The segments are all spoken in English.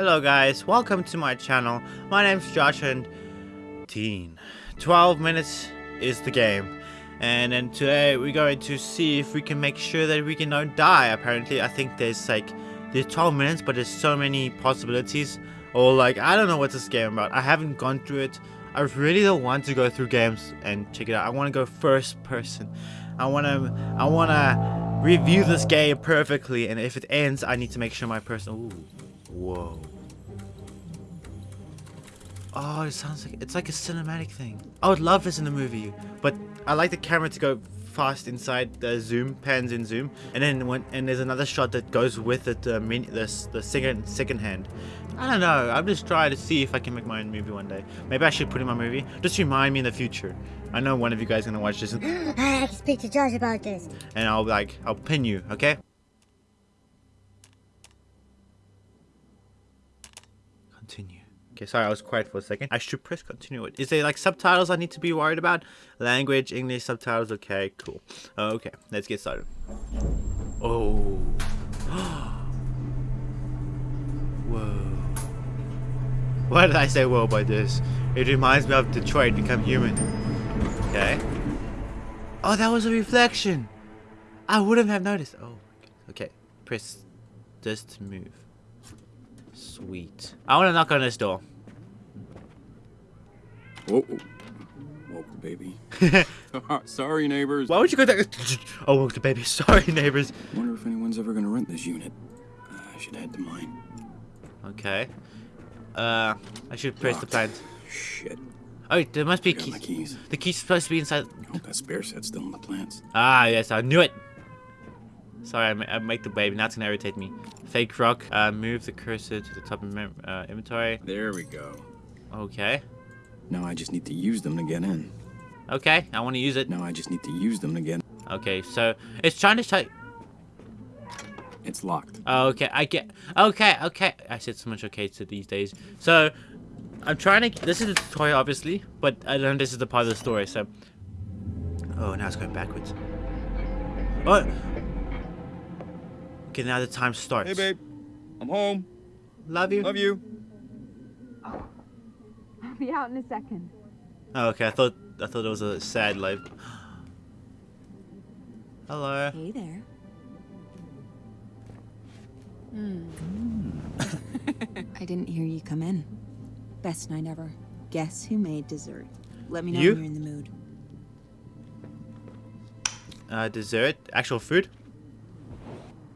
Hello guys, welcome to my channel. My name's Josh and Teen. 12 minutes is the game. And then today we're going to see if we can make sure that we can not die. Apparently, I think there's like, there's 12 minutes, but there's so many possibilities. Or like, I don't know what this game about. I haven't gone through it. I really don't want to go through games and check it out. I want to go first person. I want to, I want to review this game perfectly. And if it ends, I need to make sure my person, ooh, whoa. Oh, it sounds like it's like a cinematic thing. I would love this in a movie, but I like the camera to go fast inside the zoom, pans in zoom, and then when and there's another shot that goes with it, mini, this the second second hand. I don't know. I'm just trying to see if I can make my own movie one day. Maybe I should put in my movie. Just remind me in the future. I know one of you guys gonna watch this, and, I have to speak to Josh about this. and I'll like I'll pin you. Okay. Continue. Okay, sorry, I was quiet for a second. I should press continue. Is there like subtitles I need to be worried about? Language, English, subtitles. Okay, cool. Uh, okay, let's get started. Oh. whoa. Why did I say whoa by this? It reminds me of Detroit Become Human. Okay. Oh, that was a reflection. I wouldn't have noticed. Oh, okay. Press this to move. Sweet. I want to knock on this door. Oh, woke the baby. Sorry, neighbors. Why would you go there? Oh, woke the baby. Sorry, neighbors. Wonder if anyone's ever gonna rent this unit. Uh, I should head to mine. Okay. Uh, I should press the plant. Shit. Oh, there must be keys. keys. The key's supposed to be inside. I hope that spare set's still in the plants. Ah, yes, I knew it. Sorry, I, I make the baby. Now it's gonna irritate me. Fake rock. Uh, move the cursor to the top of mem uh, inventory. There we go. Okay. Now I just need to use them to get in. Okay, I want to use it. Now I just need to use them to get. Okay, so it's trying to type. It's locked. Oh, okay, I get. Okay, okay. I said so much okay to these days. So, I'm trying to. This is the tutorial, obviously, but I don't know this is the part of the story. So, oh, now it's going backwards. Oh. Okay, now the time starts. Hey, babe. I'm home. Love you. Love you. I'll be out in a second. Oh, okay. I thought I thought it was a sad life. Hello. Hey there. Hmm. I didn't hear you come in. Best night ever. Guess who made dessert? Let me know You? when you're in the mood. Uh, dessert, actual food.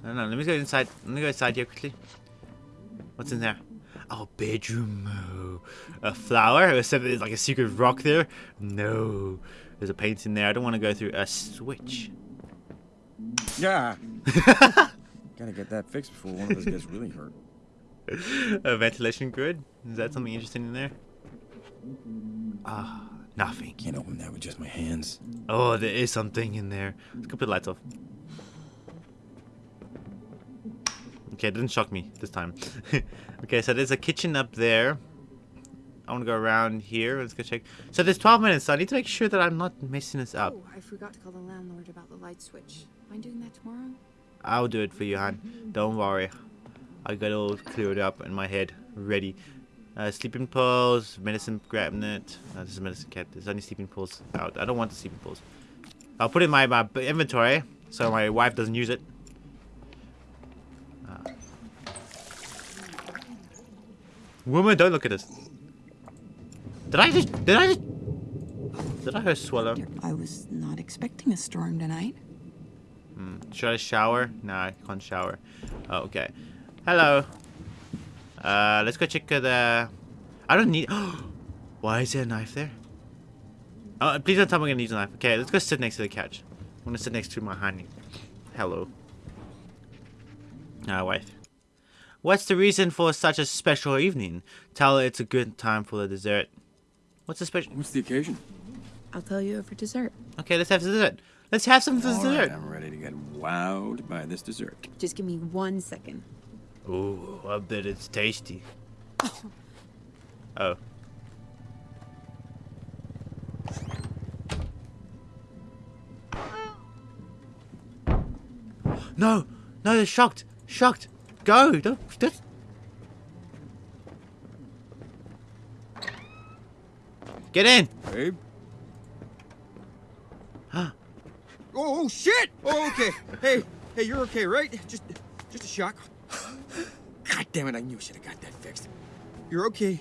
I don't know. Let me go inside. Let me go inside here quickly. What's in there? Oh, bedroom. Oh, a flower. There's like a secret rock there. No, there's a painting there. I don't want to go through a switch. Yeah. Gotta get that fixed before one of us gets really hurt. a ventilation grid. Is that something interesting in there? Ah, nothing. Can't open that with just my hands. Oh, there is something in there. Let's go put the lights off. Okay, it didn't shock me this time. okay, so there's a kitchen up there. I want to go around here. Let's go check. So there's 12 minutes, so I need to make sure that I'm not messing this up. Oh, I forgot to call the landlord about the light switch. Mind doing that tomorrow? I'll do it for you, hon. Don't worry. I got it all cleared up in my head, ready. Uh, sleeping pills, medicine cabinet. No, this is medicine cabinet. There's only sleeping pills out. I don't want the sleeping pills. I'll put it in my, my inventory so my wife doesn't use it. Woman, don't look at us. Did I just? Did I just? Did I hear swallow? I was not expecting a storm tonight. Hmm. Should I shower? No, I can't shower. Oh, okay. Hello. Uh, let's go check uh, the... I don't need... Why is there a knife there? Oh, please don't tell me I'm gonna use a knife. Okay, let's go sit next to the couch. I'm gonna sit next to my honey. Hello. Ah, wife. What's the reason for such a special evening? Tell her it's a good time for the dessert. What's the special... What's the occasion? I'll tell you over dessert. Okay, let's have dessert. Let's have some All dessert. right, I'm ready to get wowed by this dessert. Just give me one second. Ooh, I bet it's tasty. Oh. oh. No! No, they're shocked! Shocked! Go! Don't, don't. Get in! Babe? Huh. Oh, oh, shit! Oh, okay. hey, hey, you're okay, right? Just, just a shock. God damn it, I knew I should have got that fixed. You're okay,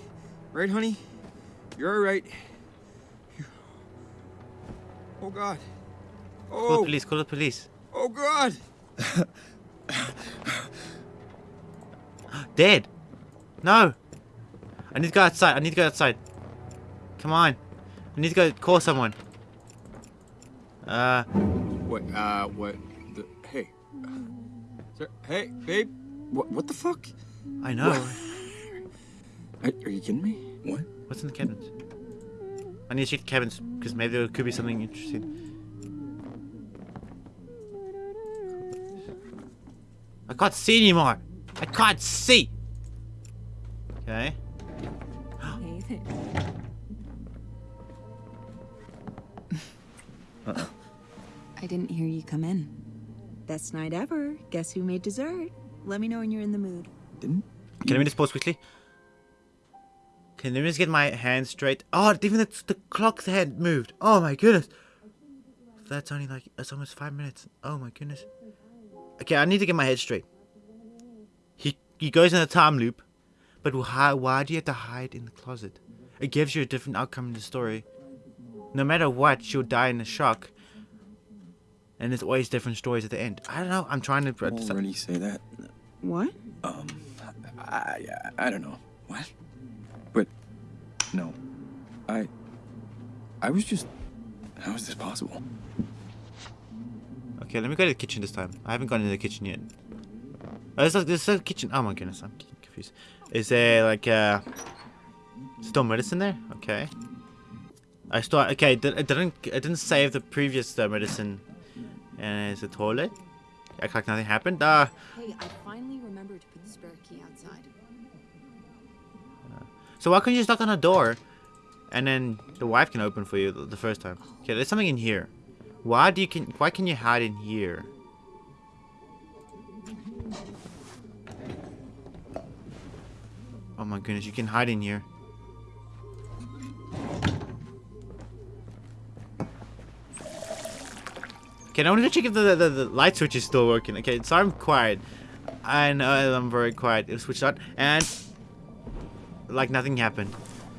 right, honey? You're all right. You're... Oh, God. Oh. Call the police, call the police. Oh, God! Dead. No. I need to go outside. I need to go outside. Come on. I need to go call someone. Uh, What? Uh, what? The, hey. Sir, hey, babe. What? What the fuck? I know. Are, are you kidding me? What? What's in the cabins? I need to check the cabins because maybe there could be something interesting. I can't see anymore. I can't see. Okay. Hey there. I didn't hear you come in. Best night ever. Guess who made dessert? Let me know when you're in the mood. Didn't? Can I just pause quickly? Can I just get my hand straight? Oh, even the, the clock's hand moved. Oh my goodness. That's only like, that's almost five minutes. Oh my goodness. Okay, I need to get my head straight. He he goes in a time loop, but why, why do you have to hide in the closet? It gives you a different outcome in the story. No matter what, she'll die in a shock. And there's always different stories at the end. I don't know. I'm trying to. Already say that. What? Um, I, I, I don't know. What? But, no. I, I was just, how is this possible? Okay, let me go to the kitchen this time. I haven't gone into the kitchen yet. Oh, there's a, there's a kitchen. Oh my goodness, I'm getting confused. Is there like uh, still medicine there? Okay. I still okay. It didn't it didn't save the previous uh, medicine. And is a toilet? Act like nothing happened. Uh, Hey, I finally remembered to put the spare key outside. so why couldn't you just knock on a door, and then the wife can open for you the, the first time? Okay, there's something in here. Why do you can why can you hide in here? Oh my goodness, you can hide in here. Okay, I want to check if the, the, the light switch is still working. Okay, so I'm quiet. I know I'm very quiet. It switched on, and like nothing happened.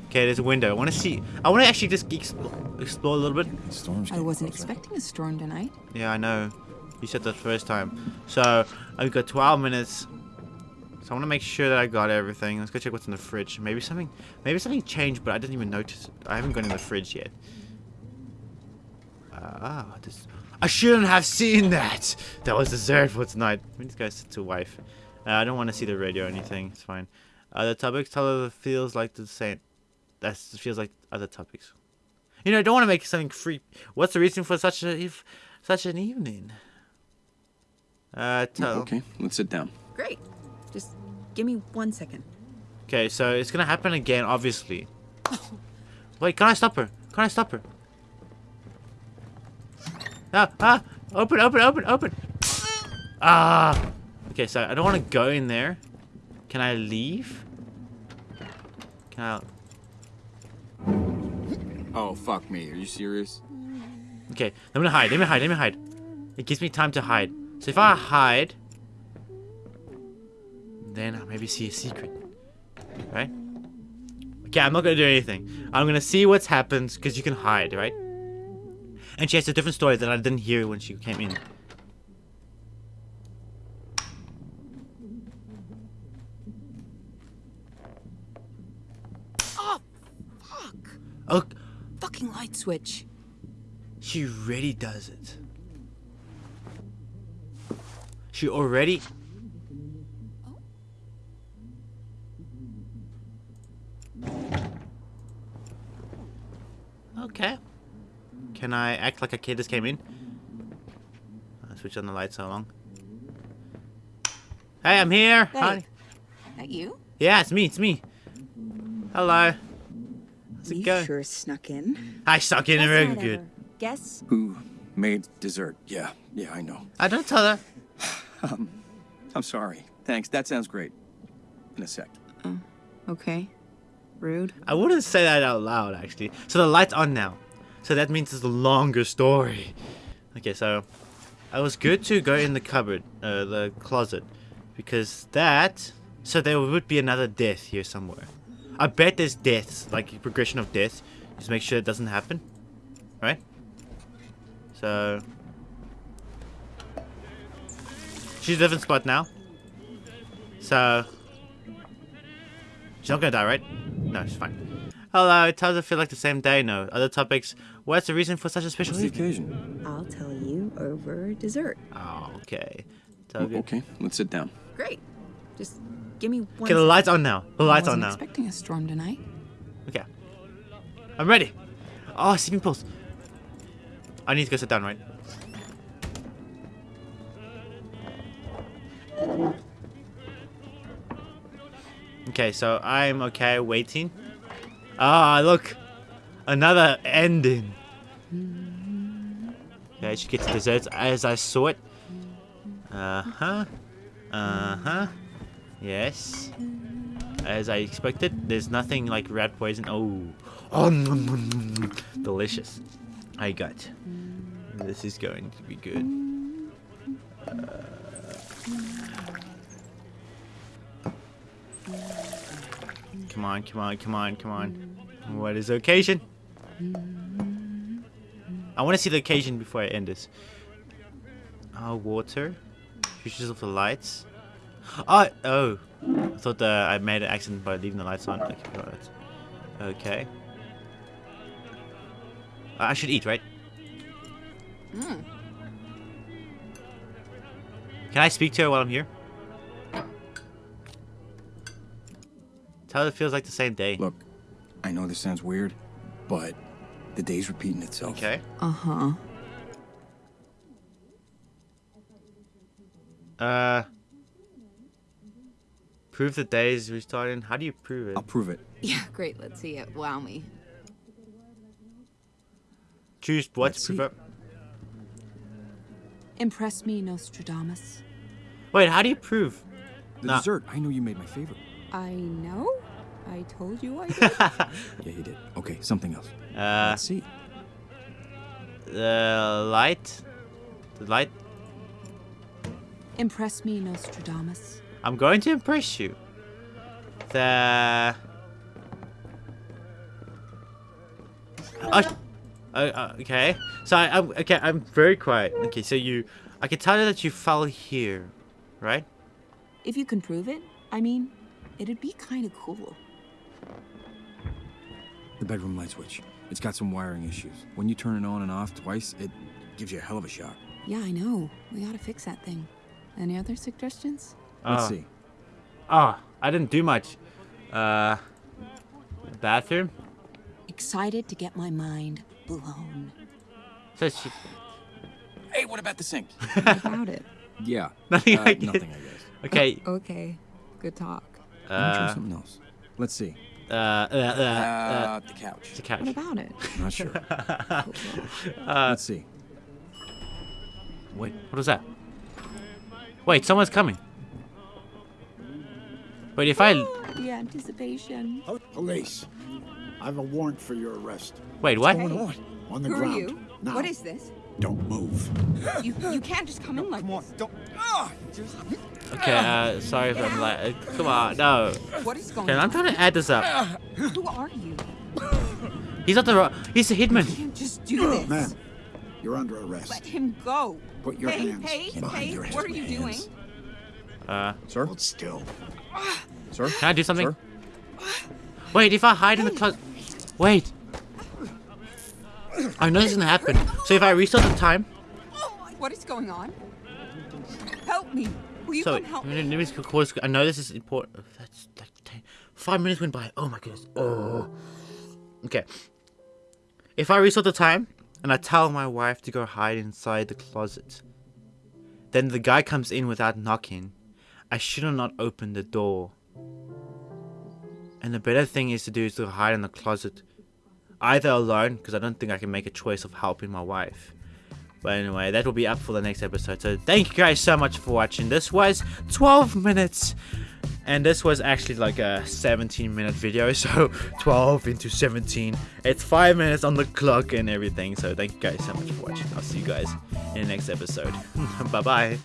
Okay, there's a window. I want to see. I want to actually just explore, explore a little bit. Storm's I wasn't expecting a storm tonight. Yeah, I know. You said that first time. So I've got 12 minutes. So I want to make sure that I got everything. Let's go check what's in the fridge. Maybe something, maybe something changed, but I didn't even notice. I haven't gone in the fridge yet. Ah, this. I shouldn't have seen that. That was dessert for tonight. Let me just go sit to wife. Uh, I don't want to see the radio or anything. It's fine. Other topics. Tell her feels like the same. That feels like other topics. You know, I don't want to make something free. What's the reason for such a if, such an evening? Uh, tell. Okay, let's sit down. Great. Just give me one second. Okay, so it's gonna happen again, obviously. Wait, can I stop her? Can I stop her? Ah, ah! Open, open, open, open! Ah! Okay, so I don't want to go in there. Can I leave? Can I? Oh, fuck me. Are you serious? Okay, let me hide. Let me hide. Let me hide. It gives me time to hide. So if I hide, then I'll maybe see a secret. Right? Okay, I'm not gonna do anything. I'm gonna see what's happens because you can hide, right? And she has a different story that I didn't hear when she came in. Oh, fuck. Oh, Fucking light switch. she really does it. She already. Okay. Can I act like a kid just came in? I'll switch on the lights so long. Hey, I'm here. Hey. Hi. That you? Yeah, it's me. It's me. Hello. How's it You going? sure snuck in. I snuck in Best very night good. Guess Who made dessert? Yeah, yeah, I know. I don't tell her. Um, I'm sorry. Thanks. That sounds great. In a sec. Oh, okay. Rude. I wouldn't say that out loud, actually. So the light's on now. So that means it's a longer story. Okay, so I was good to go in the cupboard, uh, the closet, because that. So there would be another death here somewhere. I bet there's deaths, like progression of death. Just make sure it doesn't happen, right? So she's a different spot now. So she's not gonna die, right? No, she's fine. Hello, it does it feel like the same day? No. Other topics. What's the reason for such a special What's the occasion? I'll tell you over dessert. Oh, okay. So oh, okay, let's sit down. Great. Just give me one. Okay, the sec. lights on now. The lights I on wasn't now. expecting a storm tonight. Okay. I'm ready. Ah, oh, sleeping pulse. I need to go sit down, right? Okay, so I'm okay waiting. Ah, look. Another ending. Okay, I should get to desserts as I saw it. Uh-huh. Uh-huh. Yes. As I expected, there's nothing like rat poison. Oh, oh, nom, nom, nom. delicious. I got. This is going to be good. Come on, come on, come on, come on. What is the occasion? I want to see the occasion before I end this. Oh, water. Fusions of the lights. Oh, oh. I thought uh, I made an accident by leaving the lights on. Okay. Okay. I should eat, right? Hmm. Can I speak to her while I'm here? Tell it feels like the same day. Look, I know this sounds weird, but the day's repeating itself. Okay. Uh huh. Uh. Prove the day is restarting. How do you prove it? I'll prove it. Yeah, great. Let's see it. Wow me. Choose what Let's to prove see. it. Impress me, Nostradamus. Wait, how do you prove? The Nah. dessert. I know you made my favorite. I know. I told you I did. Yeah, you did. Okay, something else. Uh, Let's see. the light. The light. Impress me, Nostradamus. I'm going to impress you. The. Oh, uh, uh, okay. So I, I'm okay. I'm very quiet. Okay, so you, I can tell you that you fell here, right? If you can prove it, I mean, it'd be kind of cool. The bedroom light switch. It's got some wiring issues. When you turn it on and off twice, it gives you a hell of a shock. Yeah, I know. We gotta fix that thing. Any other suggestions? Let's Ah. see. Oh, I didn't do much. Uh, bathroom. Excited to get my mind blown. So she, Hey, what about the sink? About it? yeah. Nothing uh, I. Nothing, I guess. okay. Okay, good talk. Let me try Uh, something else. Let's see. Uh, uh, uh, uh, Uh, the couch. the couch. What about it? Not sure. Uh, Let's see. wait, what was that? Wait, someone's coming. Wait, if I The anticipation. Oh, police. I have a warrant for your arrest. wait, what? Going on? On the Who are ground. you? Now. What is this? Don't move. You you can't just come in like Come on, don't. Just. Okay, uh, sorry if I'm like, uh, come on, no. What is going Okay, I'm trying to add this up. Who are you? He's not the wrong. He's the hitman. You can't just do this. Man, you're under arrest. Let him go. Put your hey, hands hey, behind hey, your head. what are you doing? Uh, Sir? Hold still. Sir? can I do something? Sir? Wait, if I hide in the closet. Wait. I know this is gonna happen. So if I restart the time. What is going on? Help me. Will you So come help let me? just I know this is important. That's like ten, five minutes went by. Oh my goodness. Oh. Okay. If I restart the time and I tell my wife to go hide inside the closet, then the guy comes in without knocking. I should have not opened the door. And the better thing is to do is to hide in the closet, either alone because I don't think I can make a choice of helping my wife. But anyway, that will be up for the next episode. So thank you guys so much for watching. This was 12 minutes And this was actually like a 17 minute video, so 12 into 17. It's 5 minutes on the clock and everything. So thank you guys so much for watching. I'll see you guys in the next episode. bye bye.